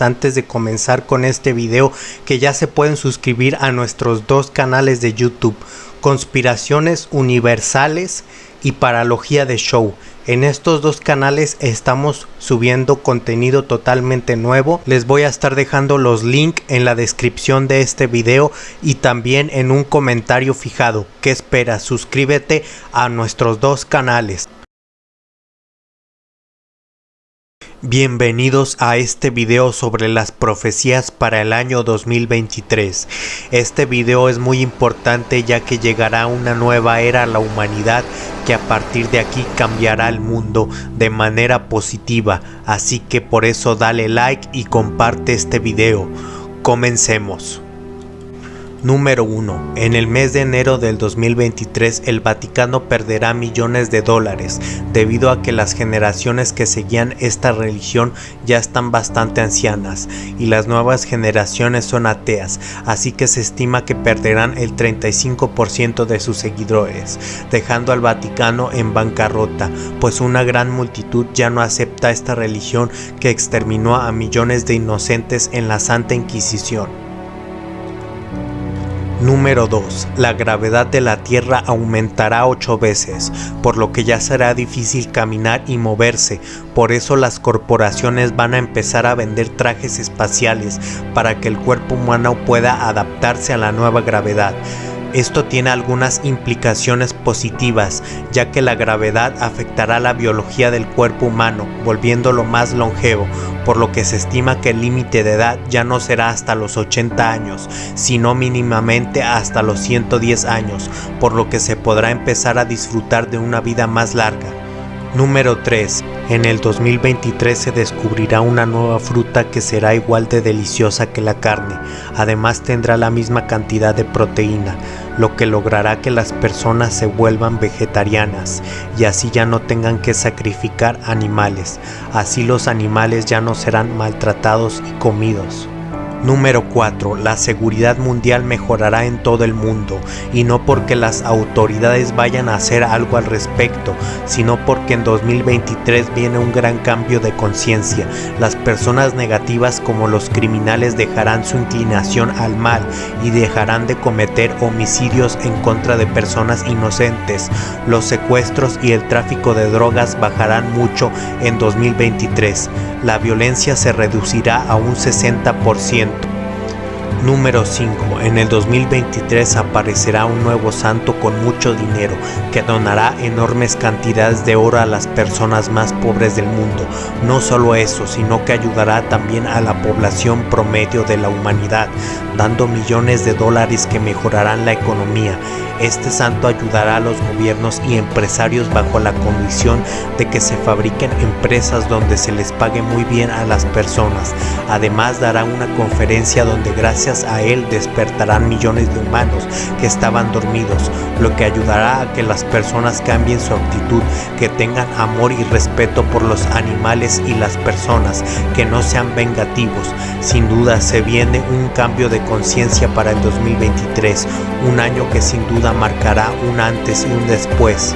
antes de comenzar con este video que ya se pueden suscribir a nuestros dos canales de YouTube, Conspiraciones Universales y Paralogía de Show. En estos dos canales estamos subiendo contenido totalmente nuevo. Les voy a estar dejando los links en la descripción de este video y también en un comentario fijado. ¿Qué esperas? Suscríbete a nuestros dos canales. Bienvenidos a este video sobre las profecías para el año 2023. Este video es muy importante ya que llegará una nueva era a la humanidad que a partir de aquí cambiará el mundo de manera positiva. Así que por eso dale like y comparte este video. Comencemos. Número 1. En el mes de enero del 2023 el Vaticano perderá millones de dólares debido a que las generaciones que seguían esta religión ya están bastante ancianas y las nuevas generaciones son ateas, así que se estima que perderán el 35% de sus seguidores, dejando al Vaticano en bancarrota, pues una gran multitud ya no acepta esta religión que exterminó a millones de inocentes en la Santa Inquisición. Número 2. La gravedad de la Tierra aumentará 8 veces, por lo que ya será difícil caminar y moverse, por eso las corporaciones van a empezar a vender trajes espaciales para que el cuerpo humano pueda adaptarse a la nueva gravedad. Esto tiene algunas implicaciones positivas, ya que la gravedad afectará la biología del cuerpo humano, volviéndolo más longevo, por lo que se estima que el límite de edad ya no será hasta los 80 años, sino mínimamente hasta los 110 años, por lo que se podrá empezar a disfrutar de una vida más larga. Número 3. En el 2023 se descubrirá una nueva fruta que será igual de deliciosa que la carne, además tendrá la misma cantidad de proteína, lo que logrará que las personas se vuelvan vegetarianas y así ya no tengan que sacrificar animales, así los animales ya no serán maltratados y comidos. Número 4. La seguridad mundial mejorará en todo el mundo y no porque las autoridades vayan a hacer algo al respecto, sino porque en 2023 viene un gran cambio de conciencia. Las personas negativas como los criminales dejarán su inclinación al mal y dejarán de cometer homicidios en contra de personas inocentes. Los secuestros y el tráfico de drogas bajarán mucho en 2023. La violencia se reducirá a un 60%. Número 5. En el 2023 aparecerá un nuevo santo con mucho dinero que donará enormes cantidades de oro a las personas más pobres del mundo. No solo eso, sino que ayudará también a la población promedio de la humanidad, dando millones de dólares que mejorarán la economía. Este santo ayudará a los gobiernos y empresarios bajo la condición de que se fabriquen empresas donde se les pague muy bien a las personas. Además dará una conferencia donde gracias a él despertarán millones de humanos que estaban dormidos, lo que ayudará a que las personas cambien su actitud, que tengan amor y respeto por los animales y las personas, que no sean vengativos. Sin duda se viene un cambio de conciencia para el 2023, un año que sin duda marcará un antes y un después.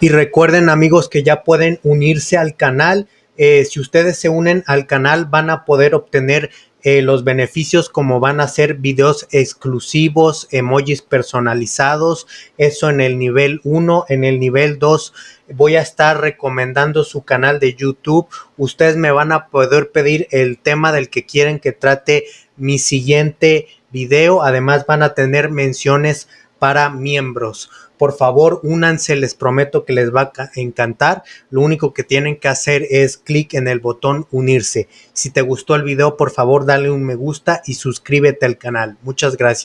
Y recuerden amigos que ya pueden unirse al canal. Eh, si ustedes se unen al canal van a poder obtener eh, los beneficios como van a ser videos exclusivos, emojis personalizados, eso en el nivel 1, en el nivel 2 voy a estar recomendando su canal de YouTube, ustedes me van a poder pedir el tema del que quieren que trate mi siguiente video, además van a tener menciones para miembros. Por favor, únanse, les prometo que les va a encantar. Lo único que tienen que hacer es clic en el botón unirse. Si te gustó el video, por favor, dale un me gusta y suscríbete al canal. Muchas gracias.